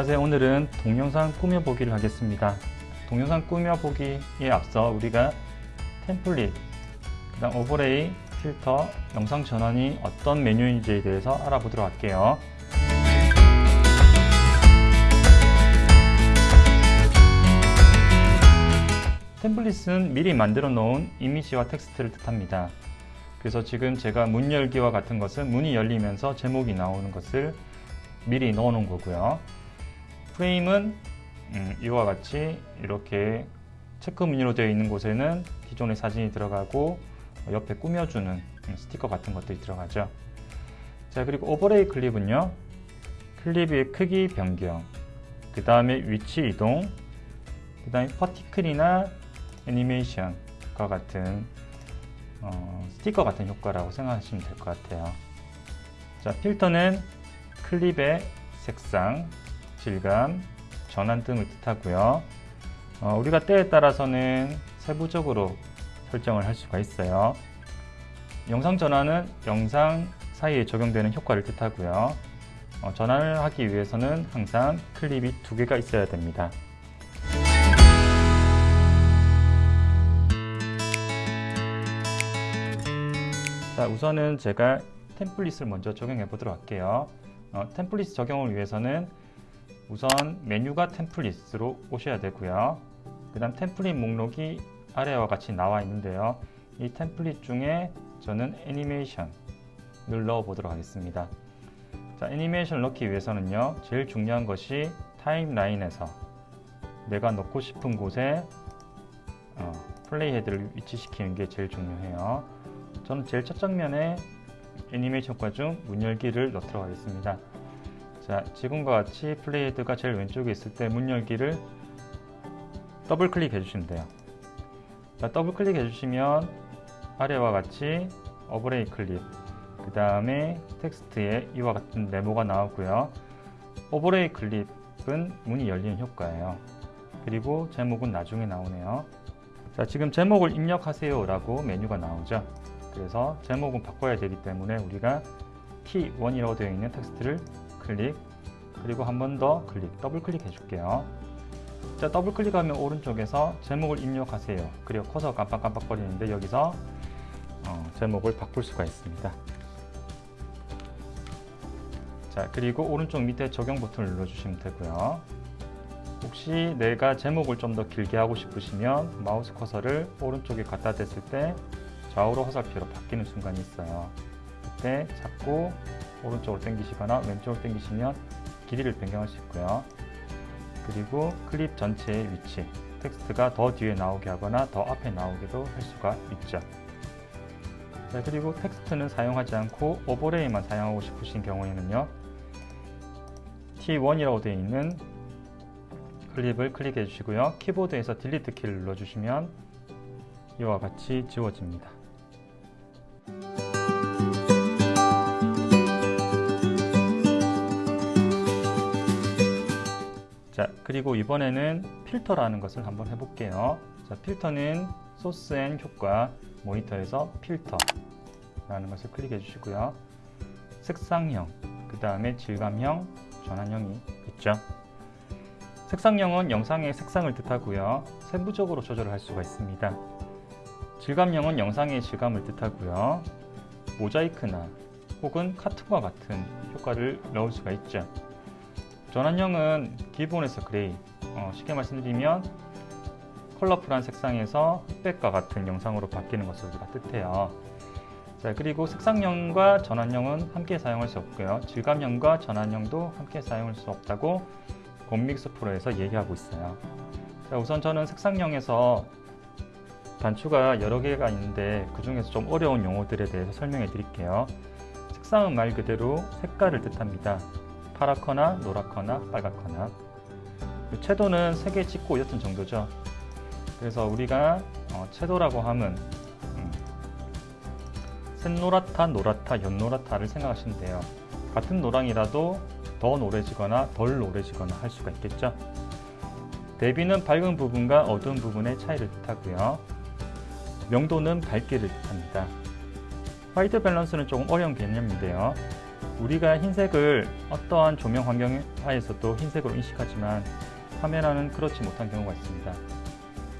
안녕하세요. 오늘은 동영상 꾸며보기를 하겠습니다. 동영상 꾸며보기에 앞서 우리가 템플릿 그 다음 오버레이 필터 영상 전환이 어떤 메뉴인지에 대해서 알아보도록 할게요. 템플릿은 미리 만들어 놓은 이미지와 텍스트를 뜻합니다. 그래서 지금 제가 문 열기와 같은 것은 문이 열리면서 제목이 나오는 것을 미리 넣어 놓은 거고요 프레임은 음, 이와 같이 이렇게 체크 무늬로 되어 있는 곳에는 기존의 사진이 들어가고 옆에 꾸며주는 스티커 같은 것들이 들어가죠. 자 그리고 오버레이 클립은요. 클립의 크기 변경 그 다음에 위치 이동 그 다음에 퍼티클이나 애니메이션과 같은 어, 스티커 같은 효과라고 생각하시면 될 것 같아요. 자 필터는 클립의 색상, 질감, 전환 등을 뜻하고요. 어, 우리가 때에 따라서는 세부적으로 설정을 할 수가 있어요. 영상 전환은 영상 사이에 적용되는 효과를 뜻하고요. 어, 전환을 하기 위해서는 항상 클립이 두 개가 있어야 됩니다. 자 우선은 제가 템플릿을 먼저 적용해 보도록 할게요. 어, 템플릿 적용을 위해서는 우선 메뉴가 템플릿으로 오셔야 되고요. 그 다음 템플릿 목록이 아래와 같이 나와 있는데요. 이 템플릿 중에 저는 애니메이션을 넣어 보도록 하겠습니다. 자 애니메이션을 넣기 위해서는요 제일 중요한 것이 타임라인에서 내가 넣고 싶은 곳에 어, playhead를 위치시키는 게 제일 중요해요. 저는 제일 첫 장면에 애니메이션 효과 중 문 열기를 넣도록 하겠습니다 자 지금과 같이 playhead가 제일 왼쪽에 있을 때 문 열기를 더블 클릭 해 주시면 돼요. 자 더블 클릭 해 주시면 아래와 같이 오버레이 클립 그 다음에 텍스트에 이와 같은 네모가 나오고요. 오버레이 클립은 문이 열리는 효과예요. 그리고 제목은 나중에 나오네요. 자 지금 제목을 입력하세요 라고 메뉴가 나오죠. 그래서 제목은 바꿔야 되기 때문에 우리가 T1이라고 되어 있는 텍스트를 클릭 그리고 한 번 더 클릭 더블 클릭 해줄게요. 자 더블 클릭하면 오른쪽에서 제목을 입력하세요. 그리고 커서 깜빡깜빡 거리는데 여기서 어, 제목을 바꿀 수가 있습니다. 자 그리고 오른쪽 밑에 적용 버튼을 눌러주시면 되고요. 혹시 내가 제목을 좀 더 길게 하고 싶으시면 마우스 커서를 오른쪽에 갖다 댔을 때 좌우로 화살표로 바뀌는 순간이 있어요. 그때 잡고 오른쪽으로 당기시거나 왼쪽으로 당기시면 길이를 변경할 수 있고요. 그리고 클립 전체의 위치 텍스트가 더 뒤에 나오게 하거나 더 앞에 나오게도 할 수가 있죠. 자, 그리고 텍스트는 사용하지 않고 오버레이만 사용하고 싶으신 경우에는요 T1이라고 되어 있는 클립을 클릭해 주시고요. 키보드에서 delete 키를 눌러주시면 이와 같이 지워집니다 그리고 이번에는 필터라는 것을 한번 해볼게요. 자 필터는 소스 and 효과 모니터에서 필터 라는 것을 클릭해 주시고요. 색상형 그 다음에 질감형 전환형이 있죠. 색상형은 영상의 색상을 뜻하고요. 세부적으로 조절을 할 수가 있습니다. 질감형은 영상의 질감을 뜻하고요. 모자이크나 혹은 카툰과 같은 효과를 넣을 수가 있죠 전환형은 기본에서 그레이 어, 쉽게 말씀드리면 컬러풀한 색상에서 흑백과 같은 영상으로 바뀌는 것을 우리가 뜻해요. 자 그리고 색상형과 전환형은 함께 사용할 수 없고요. 질감형과 전환형도 함께 사용할 수 없다고 곰믹스 프로에서 얘기하고 있어요. 자 우선 저는 색상형에서 단추가 여러 개가 있는데 그 중에서 좀 어려운 용어들에 대해서 설명해 드릴게요. 색상은 말 그대로 색깔을 뜻합니다 파랗거나 노랗거나 빨갛거나. 채도는 3개 찍고 6튼 정도죠. 그래서 우리가 어, 채도라고 하면 음, 샛노랗다, 노랗다, 연노랗다를 생각하시면 돼요. 같은 노랑이라도 더 노래지거나 덜 노래지거나 할 수가 있겠죠. 대비는 밝은 부분과 어두운 부분의 차이를 뜻하고요. 명도는 밝기를 뜻합니다. white balance는 조금 어려운 개념인데요 우리가 흰색을 어떠한 조명 환경 하에서도 흰색으로 인식하지만 카메라는 그렇지 못한 경우가 있습니다.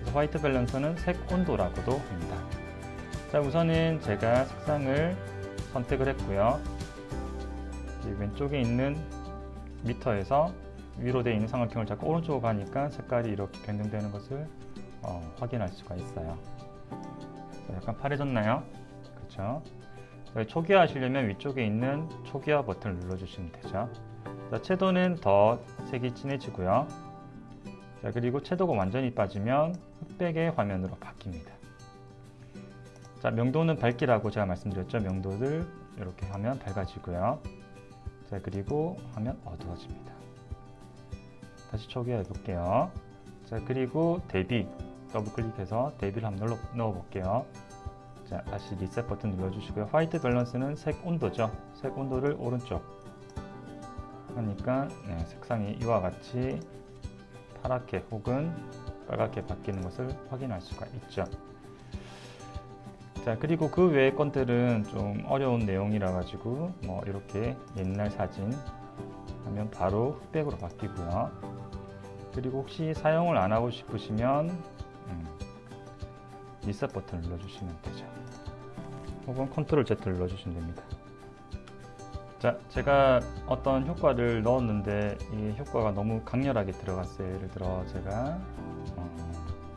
그래서 white balance는 색 온도라고도 합니다. 자, 우선은 제가 색상을 선택을 했고요. 왼쪽에 있는 미터에서 위로 되어 있는 삼각형을 잡고 오른쪽으로 가니까 색깔이 이렇게 변경되는 것을 어, 확인할 수가 있어요. 자, 약간 파래졌나요? 그렇죠? 초기화 하시려면 위쪽에 있는 초기화 버튼을 눌러주시면 되죠. 자, 채도는 더 색이 진해지고요. 자, 그리고 채도가 완전히 빠지면 흑백의 화면으로 바뀝니다. 자, 명도는 밝기라고 제가 말씀드렸죠. 명도를 이렇게 하면 밝아지고요. 자, 그리고 하면 어두워집니다. 다시 초기화해 볼게요. 자, 그리고 대비 더블 클릭해서 대비를 한번 넣어 볼게요. 자, 다시 리셋 버튼 눌러주시고요. white balance는 색 온도죠. 색 온도를 오른쪽 하니까 네, 색상이 이와 같이 파랗게 혹은 빨갛게 바뀌는 것을 확인할 수가 있죠. 자 그리고 그 외의 건들은 좀 어려운 내용이라 가지고 뭐 이렇게 옛날 사진 하면 바로 흑백으로 바뀌고요. 그리고 혹시 사용을 안 하고 싶으시면 음, 리셋 버튼 눌러주시면 되죠. 혹은 컨트롤 Z 눌러주시면 됩니다. 자, 제가 어떤 효과를 넣었는데 이 효과가 너무 강렬하게 들어갔어요. 예를 들어 제가 어,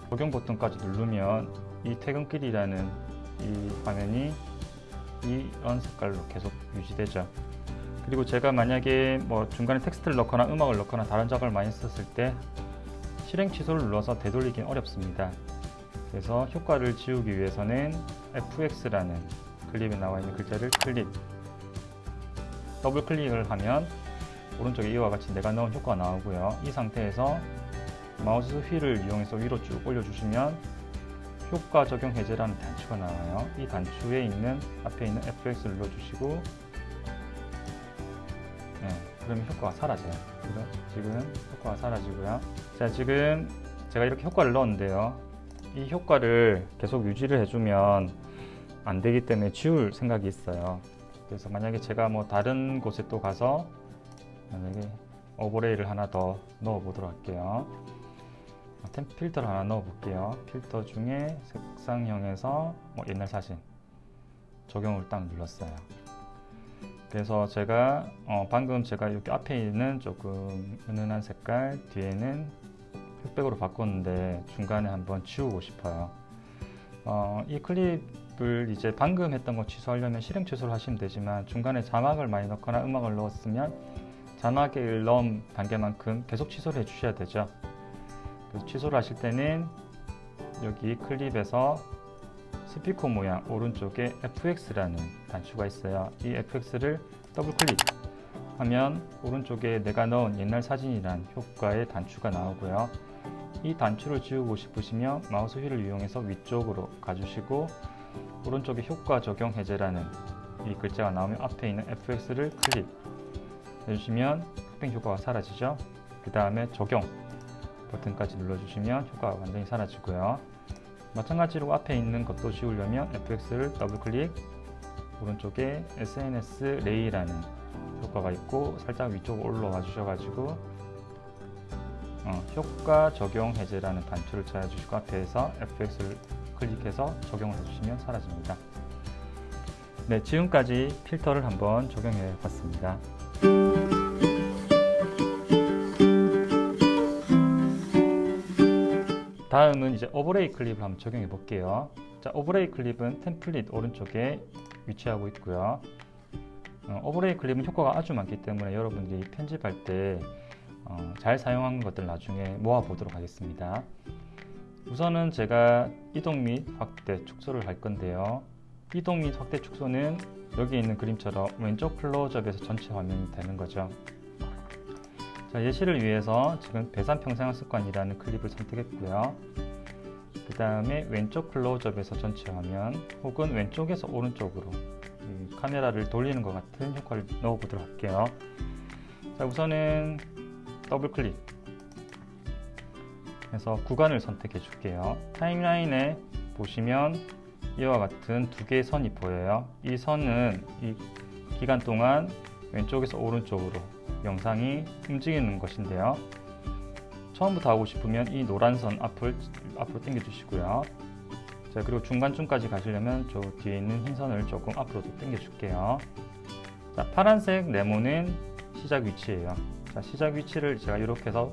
적용 버튼까지 누르면 이 퇴근길이라는 이 화면이 이런 색깔로 계속 유지되죠. 그리고 제가 만약에 뭐 중간에 텍스트를 넣거나 음악을 넣거나 다른 작업을 많이 썼을 때 실행 취소를 눌러서 되돌리긴 어렵습니다. 그래서 효과를 지우기 위해서는 fx라는 클립에 나와 있는 글자를 클릭. 더블 클릭을 하면 오른쪽에 이와 같이 내가 넣은 효과가 나오고요. 이 상태에서 마우스 휠을 이용해서 위로 쭉 올려주시면 효과 적용 해제라는 단추가 나와요. 이 단추에 있는 앞에 있는 fx를 눌러주시고 네, 그러면 효과가 사라져요. 지금 효과가 사라지고요. 자 지금 제가 이렇게 효과를 넣었는데요. 이 효과를 계속 유지를 해주면 안 되기 때문에 지울 생각이 있어요. 그래서 만약에 제가 뭐 다른 곳에 또 가서 만약에 오버레이를 하나 더 넣어 보도록 할게요. 템 필터를 하나 넣어 볼게요. 필터 중에 색상형에서 뭐 옛날 사진 적용을 딱 눌렀어요. 그래서 제가 어 방금 제가 이렇게 앞에 있는 조금 은은한 색깔 뒤에는 흑백으로 바꿨는데 중간에 한번 지우고 싶어요. 어, 이 클립 을 이제 방금 했던 거 취소하려면 실행 취소를 하시면 되지만 중간에 자막을 많이 넣거나 음악을 넣었으면 자막을 넣은 단계만큼 계속 취소를 해 주셔야 되죠. 그래서 취소를 하실 때는 여기 클립에서 스피커 모양 오른쪽에 FX라는 단추가 있어요. 이 FX를 더블 클릭 하면 오른쪽에 내가 넣은 옛날 사진이란 효과의 단추가 나오고요. 이 단추를 지우고 싶으시면 마우스 휠을 이용해서 위쪽으로 가주시고 오른쪽에 효과 적용 해제라는 이 글자가 나오면 앞에 있는 FX를 클릭 해주시면 흑백 효과가 사라지죠. 그 다음에 적용 버튼까지 눌러주시면 효과가 완전히 사라지고요. 마찬가지로 앞에 있는 것도 지우려면 FX를 더블 클릭 오른쪽에 SNS 레이라는 효과가 있고 살짝 위쪽으로 올라와 주셔가지고 어, 효과 적용 해제라는 단추를 찾아주시고 앞에서 FX를 클릭해서 적용을 해주시면 사라집니다. 네, 지금까지 필터를 한번 적용해 봤습니다. 다음은 이제 overlay 클립을 한번 적용해 볼게요. 자, overlay 클립은 템플릿 오른쪽에 위치하고 있고요. 어, overlay 클립은 효과가 아주 많기 때문에 여러분들이 편집할 때 어, 잘 사용한 것들 나중에 모아 보도록 하겠습니다 우선은 제가 이동 및 확대 축소를 할 건데요. 이동 및 확대 축소는 여기 있는 그림처럼 왼쪽 클로즈업에서 전체 화면이 되는 거죠. 자, 예시를 위해서 지금 배산 평생활 습관이라는 클립을 선택했고요. 그 다음에 왼쪽 클로즈업에서 전체 화면 혹은 왼쪽에서 오른쪽으로 카메라를 돌리는 것 같은 효과를 넣어 보도록 할게요. 자 우선은 더블 클릭 해서 구간을 선택해 줄게요 타임라인에 보시면 이와 같은 두 개의 선이 보여요 이 선은 이 기간 동안 왼쪽에서 오른쪽으로 영상이 움직이는 것인데요. 처음부터 하고 싶으면 이 노란 선 앞을 앞으로 당겨 주시고요. 자 그리고 중간쯤까지 가시려면 저 뒤에 있는 흰 선을 조금 앞으로 당겨 줄게요. 자 파란색 네모는 시작 위치예요. 자 시작 위치를 제가 이렇게 해서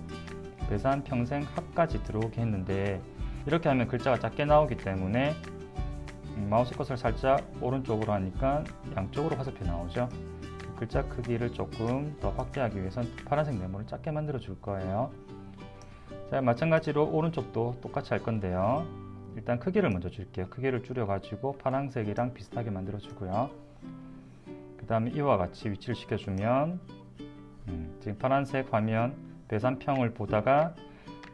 배산 평생 합까지 들어오게 했는데 이렇게 하면 글자가 작게 나오기 때문에 음, 마우스 컷을 살짝 오른쪽으로 하니까 양쪽으로 화살표 나오죠. 글자 크기를 조금 더 확대하기 위해선 파란색 네모를 작게 만들어 줄 거예요. 자, 마찬가지로 오른쪽도 똑같이 할 건데요. 일단 크기를 먼저 줄게요. 크기를 줄여 가지고 파란색이랑 비슷하게 만들어 주고요. 그 다음에 이와 같이 위치를 시켜주면 음, 지금 파란색 화면 배산평을 보다가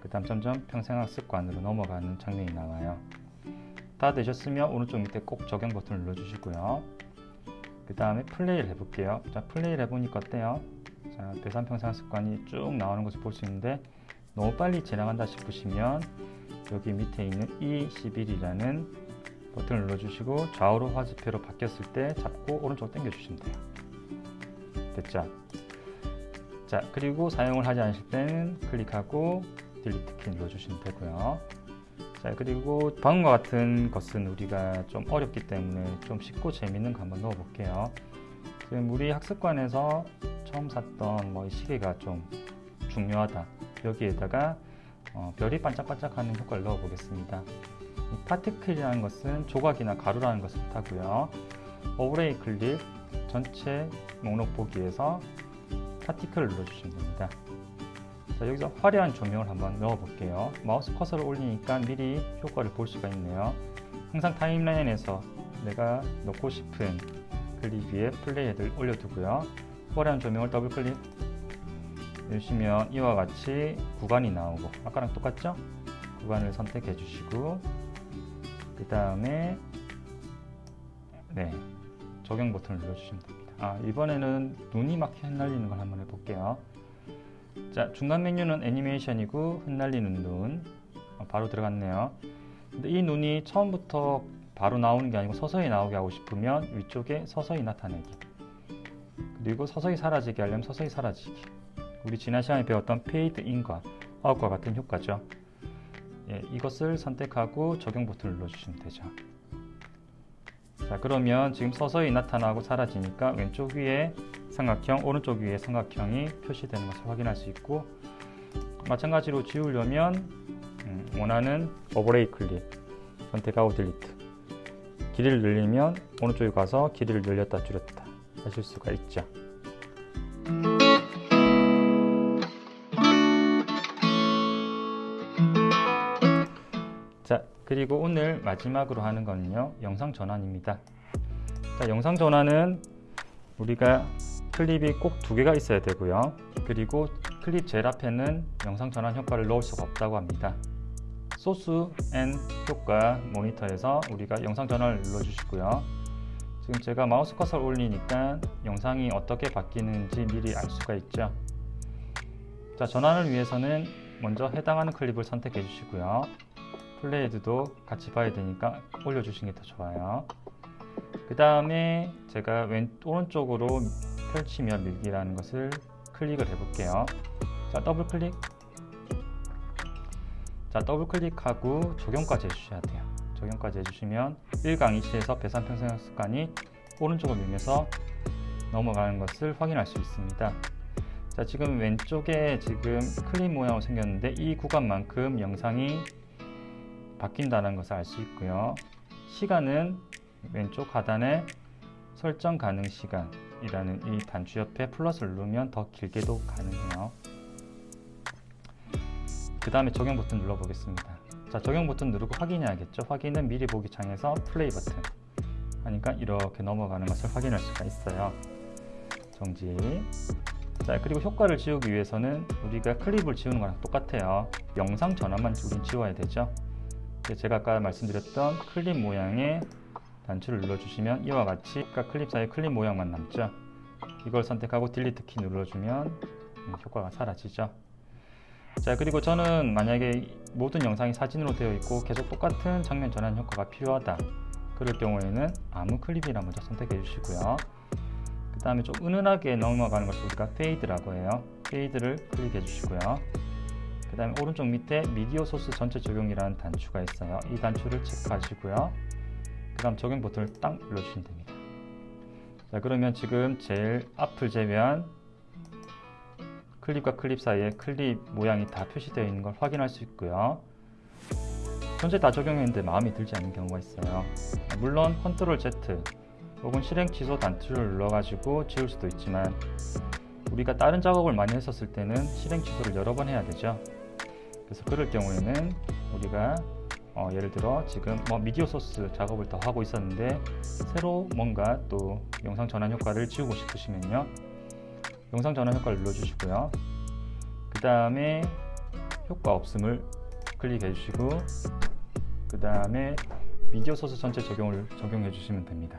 그 다음 점점 평생학습관으로 넘어가는 장면이 나와요. 다 되셨으면 오른쪽 밑에 꼭 적용 버튼을 눌러주시고요. 그 다음에 플레이를 해볼게요. 자, 플레이를 해보니까 어때요? 자, 배산평생학습관이 쭉 나오는 것을 볼 수 있는데 너무 빨리 지나간다 싶으시면 여기 밑에 있는 E11이라는 버튼을 눌러주시고 좌우로 화살표로 바뀌었을 때 잡고 오른쪽 당겨 주시면 돼요. 됐죠? 자 그리고 사용을 하지 않으실 때는 클릭하고 딜리트 키 눌러주시면 되고요. 자 그리고 방금과 같은 것은 우리가 좀 어렵기 때문에 좀 쉽고 재밌는 거 한번 넣어 볼게요. 지금 우리 학습관에서 처음 샀던 뭐 시계가 좀 중요하다. 여기에다가 어, 별이 반짝반짝하는 효과를 넣어 보겠습니다. 이 particle이라는 것은 조각이나 가루라는 것을 뜻하고요. overlay 클립 전체 목록 보기에서 particle을 눌러주시면 됩니다. 자, 여기서 화려한 조명을 한번 넣어 볼게요. 마우스 커서를 올리니까 미리 효과를 볼 수가 있네요. 항상 타임라인에서 내가 넣고 싶은 클립 위에 playhead를 올려두고요. 화려한 조명을 더블 클릭 누르시면 이와 같이 구간이 나오고 아까랑 똑같죠? 구간을 선택해 주시고 그 다음에 네 적용 버튼을 눌러주시면 됩니다. 아 이번에는 눈이 막 흩날리는 걸 한번 해볼게요. 자 중간 메뉴는 애니메이션이고 흩날리는 눈 어, 바로 들어갔네요. 근데 이 눈이 처음부터 바로 나오는 게 아니고 서서히 나오게 하고 싶으면 위쪽에 서서히 나타내기 그리고 서서히 사라지게 하려면 서서히 사라지기 우리 지난 시간에 배웠던 fade in과 out과 같은 효과죠. 예, 이것을 선택하고 적용 버튼을 눌러주시면 되죠. 자 그러면 지금 서서히 나타나고 사라지니까 왼쪽 위에 삼각형, 오른쪽 위에 삼각형이 표시되는 것을 확인할 수 있고 마찬가지로 지우려면 음, 원하는 overlay 클립 선택하고 delete 길이를 늘리면 오른쪽에 가서 길이를 늘렸다 줄였다 하실 수가 있죠. 그리고 오늘 마지막으로 하는 거는요 영상 전환입니다. 자 영상 전환은 우리가 클립이 꼭 두 개가 있어야 되고요. 그리고 클립 제일 앞에는 영상 전환 효과를 넣을 수가 없다고 합니다. 소스 and 효과 모니터에서 우리가 영상 전환을 눌러 주시고요. 지금 제가 마우스 커서를 올리니까 영상이 어떻게 바뀌는지 미리 알 수가 있죠. 자 전환을 위해서는 먼저 해당하는 클립을 선택해 주시고요 playhead도 같이 봐야 되니까 올려주시는 게 더 좋아요. 그 다음에 제가 왼 오른쪽으로 펼치며 밀기라는 것을 클릭을 해 볼게요. 자 더블 클릭. 자 더블 클릭하고 적용까지 해주셔야 돼요. 적용까지 해주시면 1강 2시에서 배산 평생 습관이 오른쪽으로 밀면서 넘어가는 것을 확인할 수 있습니다. 자 지금 왼쪽에 지금 클립 모양으로 생겼는데 이 구간만큼 영상이 바뀐다는 것을 알 수 있고요. 시간은 왼쪽 하단에 설정 가능 시간이라는 이 단추 옆에 플러스를 누르면 더 길게도 가능해요. 그 다음에 적용 버튼 눌러보겠습니다. 자, 적용 버튼 누르고 확인해야겠죠. 확인은 미리 보기 창에서 플레이 버튼 하니까 이렇게 넘어가는 것을 확인할 수가 있어요. 정지. 자, 그리고 효과를 지우기 위해서는 우리가 클립을 지우는 거랑 똑같아요. 영상 전환만 우린 지워야 되죠. 제가 아까 말씀드렸던 클립 모양의 단추를 눌러주시면 이와 같이 아까 클립 사이 클립 모양만 남죠. 이걸 선택하고 delete 키 눌러주면 효과가 사라지죠. 자 그리고 저는 만약에 모든 영상이 사진으로 되어 있고 계속 똑같은 장면 전환 효과가 필요하다. 그럴 경우에는 아무 클립이나 먼저 선택해 주시고요. 그 다음에 좀 은은하게 넘어가는 것을 우리가 fade라고 해요. fade를 클릭해 주시고요. 그 다음에 오른쪽 밑에 미디어 소스 전체 적용이라는 단추가 있어요. 이 단추를 체크하시고요. 그 다음 적용 버튼을 딱 눌러주시면 됩니다. 자 그러면 지금 제일 앞을 제외한 클립과 클립 사이에 클립 모양이 다 표시되어 있는 걸 확인할 수 있고요. 전체 다 적용했는데 마음에 들지 않는 경우가 있어요. 물론 control Z 혹은 실행 취소 단추를 눌러가지고 지울 수도 있지만 우리가 다른 작업을 많이 했었을 때는 실행 취소를 여러 번 해야 되죠. 그래서 그럴 경우에는 우리가 어, 예를 들어 지금 뭐 미디어 소스 작업을 더 하고 있었는데 새로 뭔가 또 영상 전환 효과를 지우고 싶으시면요. 영상 전환 효과를 눌러주시고요. 그 다음에 효과 없음을 클릭해 주시고 그 다음에 미디어 소스 전체 적용을 적용해 주시면 됩니다